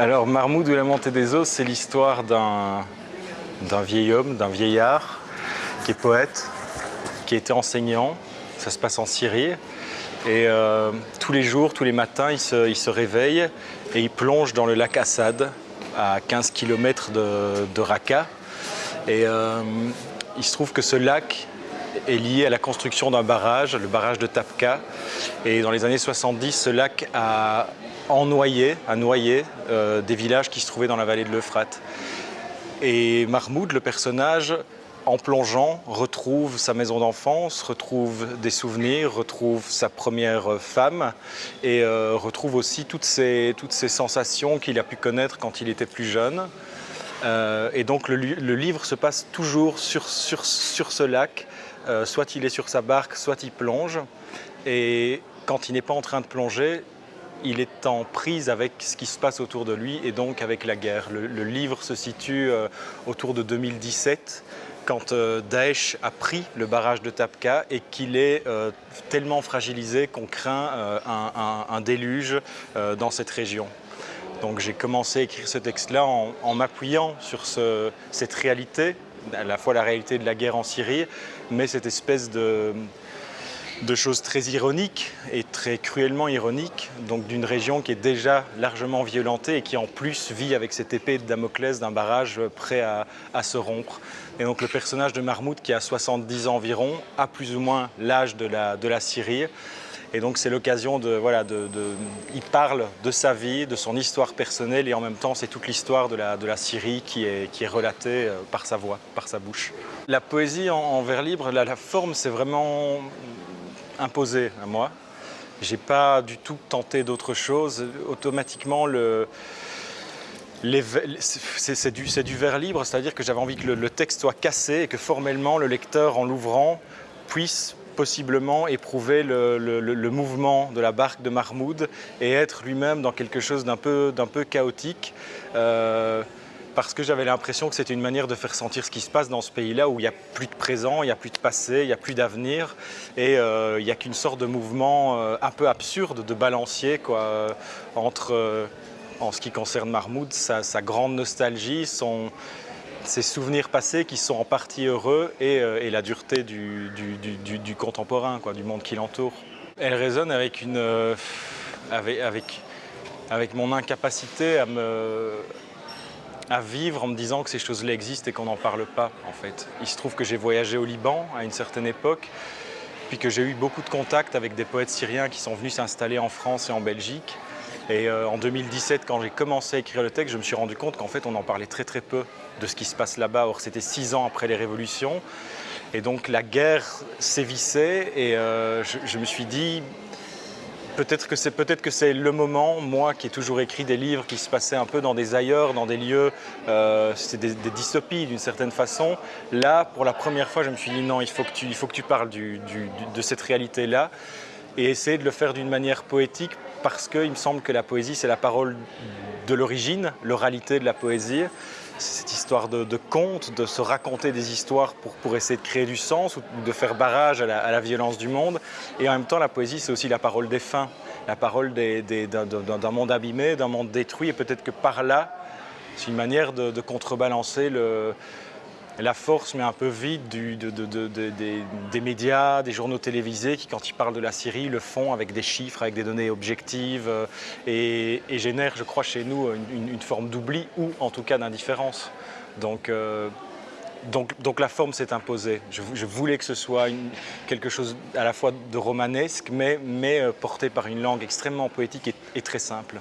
Alors Marmoud ou la montée des eaux, c'est l'histoire d'un vieil homme, d'un vieillard qui est poète, qui était enseignant. Ça se passe en Syrie. Et euh, tous les jours, tous les matins, il se, réveille et il plonge dans le lac Assad, à 15 km de, Raqqa. Et euh, il se trouve que ce lac est lié à la construction d'un barrage, le barrage de Tapka. Et dans les années 70, ce lac a ennoyé, a noyé euh, des villages qui se trouvaient dans la vallée de l'Euphrate. Et Mahmoud, le personnage, en plongeant, retrouve sa maison d'enfance, retrouve des souvenirs, retrouve sa première femme et euh, retrouve aussi toutes ces, sensations qu'il a pu connaître quand il était plus jeune. Euh, et donc le, livre se passe toujours sur, sur, sur ce lac, soit il est sur sa barque, soit il plonge. Et quand il n'est pas en train de plonger, il est en prise avec ce qui se passe autour de lui et donc avec la guerre. Le, livre se situe autour de 2017 quand euh, Daesh a pris le barrage de Tapka et qu'il est euh, tellement fragilisé qu'on craint euh, un, déluge dans cette région. Donc j'ai commencé à écrire ce texte-là en, m'appuyant sur cette réalité, à la fois la réalité de la guerre en Syrie, mais cette espèce de, de choses très ironiques et très cruellement ironiques, donc d'une région qui est déjà largement violentée et qui en plus vit avec cette épée de Damoclès d'un barrage prêt à, se rompre. Et donc le personnage de Mahmoud, qui a 70 ans environ, a plus ou moins l'âge de la, Syrie. Et donc c'est l'occasion de, voilà, Il parle de sa vie, de son histoire personnelle et en même temps c'est toute l'histoire de la, Syrie qui est, qui est relatée euh, par sa voix, par sa bouche. La poésie en, vers libre, la forme c'est vraiment imposé à moi. J'ai pas du tout tenté d'autre chose. Automatiquement, c'est du, du, vers libre, c'est-à-dire que j'avais envie que le, texte soit cassé et que formellement le lecteur, en l'ouvrant, puisse possiblement éprouver le, le, mouvement de la barque de Mahmoud et être lui-même dans quelque chose d'un peu, peu chaotique. Euh, parce que j'avais l'impression que c'était une manière de faire sentir ce qui se passe dans ce pays-là où il n'y a plus de présent, il n'y a plus de passé, il n'y a plus d'avenir et euh, il n'y a qu'une sorte de mouvement euh, un peu absurde de balancier quoi, euh, entre, en ce qui concerne Mahmoud, sa, grande nostalgie, son, ses souvenirs passés qui sont en partie heureux et, la dureté du, contemporain, quoi, du monde qui l'entoure. Elle résonne avec, une, avec, avec mon incapacité à me à vivre en me disant que ces choses-là existent et qu'on n'en parle pas, en fait. Il se trouve que j'ai voyagé au Liban à une certaine époque, puis que j'ai eu beaucoup de contacts avec des poètes syriens qui sont venus s'installer en France et en Belgique. Et euh, en 2017, quand j'ai commencé à écrire le texte, je me suis rendu compte qu'en fait, on en parlait très très peu de ce qui se passe là-bas. Or, c'était six ans après les révolutions. Et donc, la guerre sévissait et euh, je me suis dit, Peut-être que c'est peut-être que c'est le moment, moi qui ai toujours écrit des livres qui se passaient un peu dans des ailleurs, dans des lieux, euh, c'est des, dystopies d'une certaine façon. Là, pour la première fois, je me suis dit non, il faut que tu, il faut que tu parles de cette réalité-là et essayer de le faire d'une manière poétique parce qu'il me semble que la poésie, c'est la parole de l'origine, l'oralité de la poésie cette histoire de, conte, de se raconter des histoires pour, essayer de créer du sens ou de faire barrage à la, violence du monde. Et en même temps, la poésie, c'est aussi la parole des fins, la parole d'un monde abîmé, d'un monde détruit. Et peut-être que par là, c'est une manière de contrebalancer le, la force mais un peu vide des, médias, des journaux télévisés qui, quand ils parlent de la Syrie, le font avec des chiffres, avec des données objectives euh, et, génèrent, je crois, chez nous une, forme d'oubli ou en tout cas d'indifférence. Donc, euh, la forme s'est imposée. Je, voulais que ce soit quelque chose à la fois de romanesque, mais, mais euh, porté par une langue extrêmement poétique et très simple.